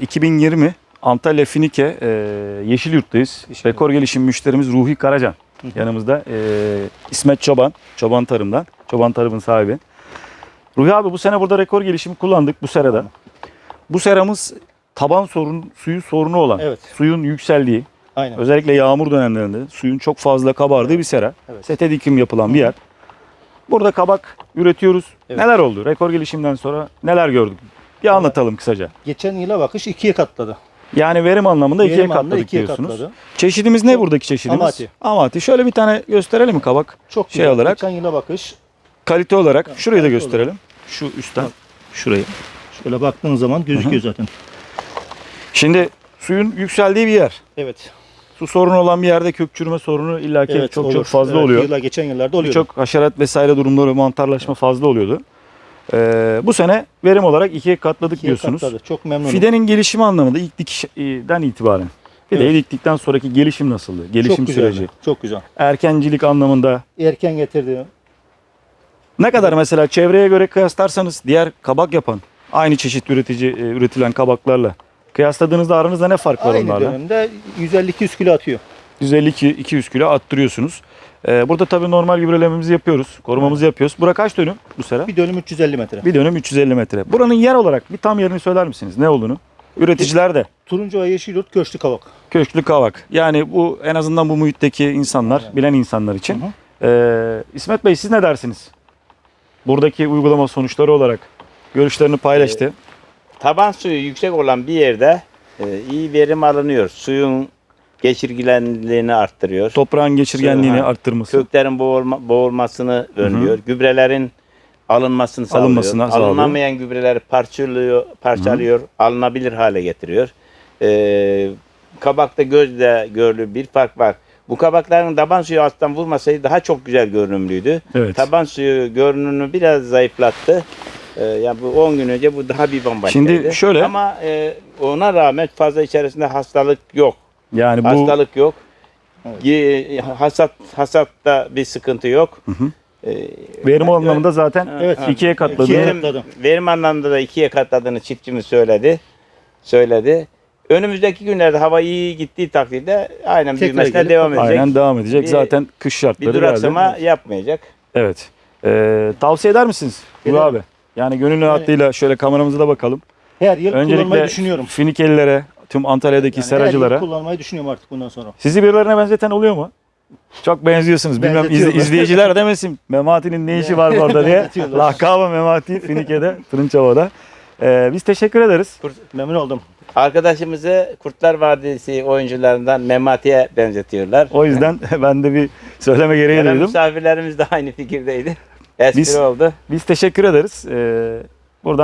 2020 Antalya Finike e, Yeşilyurt'tayız. Yeşilyurt. Rekor gelişim müşterimiz Ruhi Karacan. Yanımızda e, İsmet Çoban, Çoban Tarım'dan. Çoban Tarım'ın sahibi. Ruhi abi bu sene burada rekor gelişimi kullandık bu serada. Bu seramız taban sorun, suyu sorunu olan, Evet. suyun yükseldiği, Aynen. özellikle yağmur dönemlerinde suyun çok fazla kabardığı bir sera. Evet. Sete dikim yapılan bir yer. Burada kabak üretiyoruz. Evet. Neler oldu? Rekor gelişimden sonra neler gördük? Bir anlatalım kısaca. Geçen yıla bakış ikiye katladı. Yani verim anlamında ikiye Verim anlamında katladık ikiye diyorsunuz. katladı. Çeşidimiz ne buradaki çeşidimiz? Amati. Amati. Şöyle bir tane gösterelim mi kabak? Çok Şey güzel. olarak- Geçen yıla bakış. Kalite olarak şurayı da gösterelim. Şu üstten. Şurayı. Şöyle baktığın zaman gözüküyor zaten. Şimdi suyun yükseldiği bir yer. Evet. Su sorunu olan bir yerde kök çürüme sorunu illaki evet çok olur. çok fazla Evet, oluyor. Yıla, geçen yıllarda oluyor. Çok haşerat vesaire durumları mantarlaşma fazla oluyordu. Ee, bu sene verim olarak ikiye katladık diyorsunuz. Katladı. Çok memnunum. Fidenin gelişimi anlamında ilk dikişten itibaren. Fideyi Evet. diktikten sonraki gelişim nasıldı? Gelişim çok güzeldi, süreci. Çok güzel. Erkencilik anlamında Erken getirdi. ne kadar mesela çevreye göre kıyaslarsanız diğer kabak yapan aynı çeşit üretici e, üretilen kabaklarla kıyasladığınızda aranızda ne fark var Aynı onlarla? dönemde 150-200 kilo atıyor. 150-200 kilo attırıyorsunuz. Ee, burada tabii normal gübrelememizi yapıyoruz. Korumamızı yapıyoruz. Bura kaç dönüm bu sera? Bir dönüm 350 metre. Bir dönüm 350 metre. Buranın yer olarak bir tam yerini söyler misiniz? Ne olduğunu? Üreticiler de Turuncu Ay Yeşilyurt Köşklü Kavak. köşklü kavak. Yani bu en azından bu muhitteki insanlar, bilen insanlar için. Hı hı. Ee, İsmet Bey siz ne dersiniz? Buradaki uygulama sonuçları olarak görüşlerini paylaştı. Taban suyu yüksek olan bir yerde e, iyi verim alınıyor. Suyun geçirgenliğini arttırıyor. Toprağın geçirgenliğini Ha. arttırması. Köklerin boğulma, boğulmasını önlüyor. Gübrelerin alınmasını sağlıyor. Alınmasına sağlıyor. Alınamayan gübreleri parçalıyor, parçalıyor, alınabilir hale getiriyor. Ee, kabakta gözle görülür bir fark var. Bu kabakların taban suyu alttan vurmasaydı daha çok güzel görünümlüydü. Evet. Taban suyu görünümünü biraz zayıflattı. Ee, yani bu 10 gün önce bu daha bir bambaşkaydı. Şimdi şöyle- Ama e, ona rağmen fazla içerisinde hastalık yok. Yani bu Hastalık yok. Ye- Hasat hasatta bir sıkıntı yok. Ee, verim anlamında zaten Evet. ikiye katladı. İkiye- verim, anlamında da ikiye katladığını çiftçimiz söyledi. Söyledi. Önümüzdeki günlerde hava iyi gittiği takdirde aynen Tekrar büyümesine gelip devam edecek. Aynen devam edecek. Bir- Zaten kış Bir şartları duraksama geldi. yapmayacak. Evet. Ee, tavsiye eder misiniz? Bu Ederim. abi. Yani gönül rahatlığıyla şöyle kameramıza da bakalım. Her yıl kullanmayı Öncelikle düşünüyorum. Finikelilere, tüm Antalya'daki Yani seracılara. kullanmayı düşünüyorum artık bundan sonra. Sizi birilerine benzeten oluyor mu? Çok benziyorsunuz. Bilmem izle- izleyiciler demesin. Memati'nin ne işi var burada diye. Lakabı Memati Finike'de, Tırınçova'da. Ee, biz teşekkür ederiz. Memnun oldum. Arkadaşımızı Kurtlar Vadisi oyuncularından Memati'ye benzetiyorlar. O yüzden ben de bir söyleme gereği duydum. misafirlerimiz de aynı fikirdeydi. Espri Biz- oldu. Biz teşekkür ederiz. Ee,